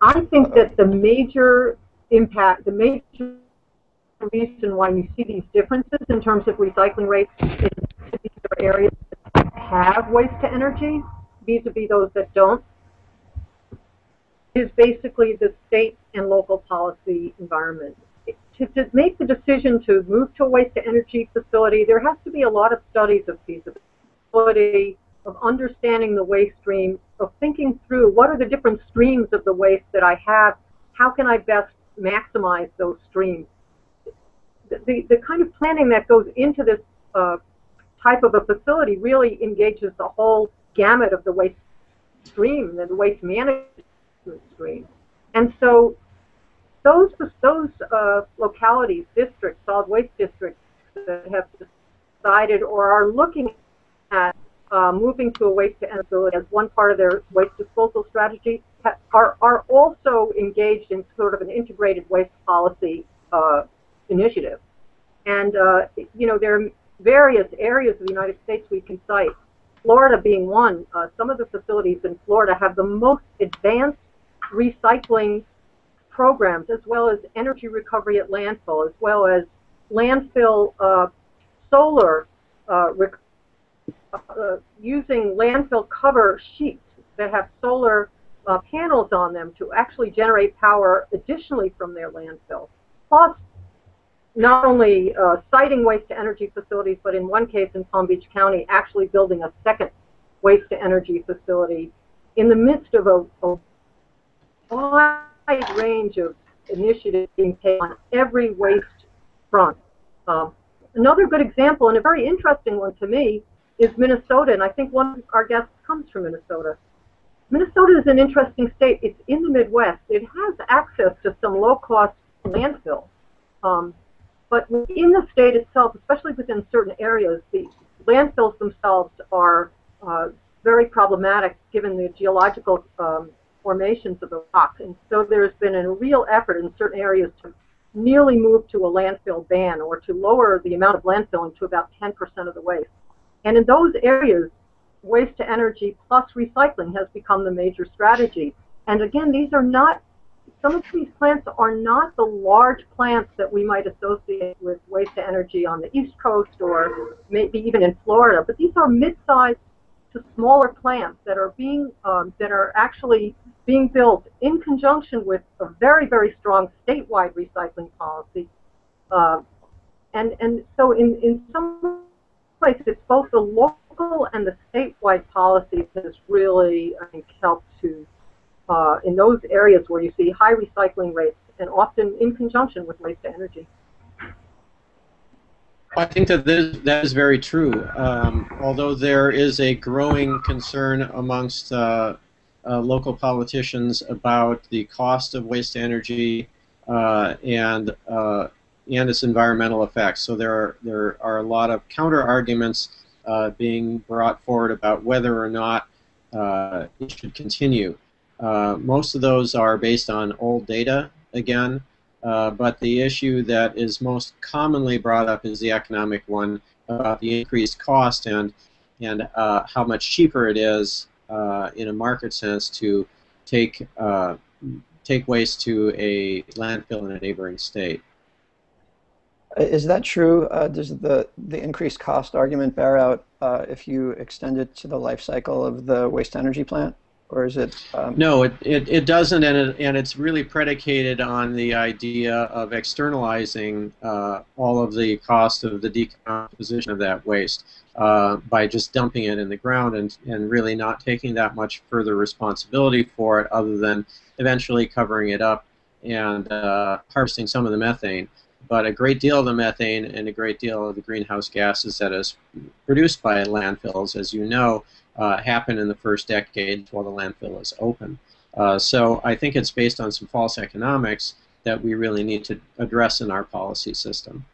I think that the major impact, the major reason why you see these differences in terms of recycling rates in particular areas that have waste to energy vis-a-vis -vis those that don't is basically the state and local policy environment. To, to make the decision to move to a waste to energy facility, there has to be a lot of studies of feasibility, of understanding the waste stream, of thinking through what are the different streams of the waste that I have, how can I best maximize those streams. The, the, the kind of planning that goes into this uh, type of a facility really engages the whole gamut of the waste stream, the waste management stream. And so those, those uh, localities, districts, solid waste districts that have decided or are looking at uh, moving to a waste to energy as one part of their waste disposal strategy are, are also engaged in sort of an integrated waste policy uh, initiative. And, uh, you know, there are various areas of the United States we can cite, Florida being one. Uh, some of the facilities in Florida have the most advanced recycling programs, as well as energy recovery at landfill, as well as landfill uh, solar uh, uh, using landfill cover sheets that have solar uh, panels on them to actually generate power additionally from their landfill. Plus, not only uh, siting waste to energy facilities, but in one case in Palm Beach County, actually building a second waste to energy facility in the midst of a, a wide range of initiatives being taken on every waste front. Um, another good example, and a very interesting one to me, is Minnesota, and I think one of our guests comes from Minnesota. Minnesota is an interesting state. It's in the Midwest. It has access to some low-cost landfill. Um, but in the state itself, especially within certain areas, the landfills themselves are uh, very problematic given the geological um, formations of the rock. And so there's been a real effort in certain areas to nearly move to a landfill ban or to lower the amount of landfilling to about 10% of the waste. And in those areas, waste to energy plus recycling has become the major strategy. And again, these are not, some of these plants are not the large plants that we might associate with waste to energy on the East Coast or maybe even in Florida, but these are mid-sized to smaller plants that are being, um, that are actually being built in conjunction with a very, very strong statewide recycling policy. Uh, and, and so in, in some place, it's both the local and the statewide policies that has really, I think, helped to, uh, in those areas where you see high recycling rates and often in conjunction with waste to energy. I think that this, that is very true. Um, although there is a growing concern amongst uh, uh, local politicians about the cost of waste energy uh, and uh, and its environmental effects. So there are, there are a lot of counter arguments uh, being brought forward about whether or not uh, it should continue. Uh, most of those are based on old data, again, uh, but the issue that is most commonly brought up is the economic one about the increased cost and, and uh, how much cheaper it is uh, in a market sense to take, take waste to a landfill in a neighboring state. Is that true? Uh, does the, the increased cost argument bear out uh, if you extend it to the life cycle of the waste energy plant? Or is it? Um... no, it, it, it doesn't, and, it, and it's really predicated on the idea of externalizing uh, all of the cost of the decomposition of that waste uh, by just dumping it in the ground and, and really not taking that much further responsibility for it other than eventually covering it up and uh, harvesting some of the methane but a great deal of the methane and a great deal of the greenhouse gases that is produced by landfills, as you know, uh, happen in the first decade while the landfill is open. Uh, so I think it's based on some false economics that we really need to address in our policy system.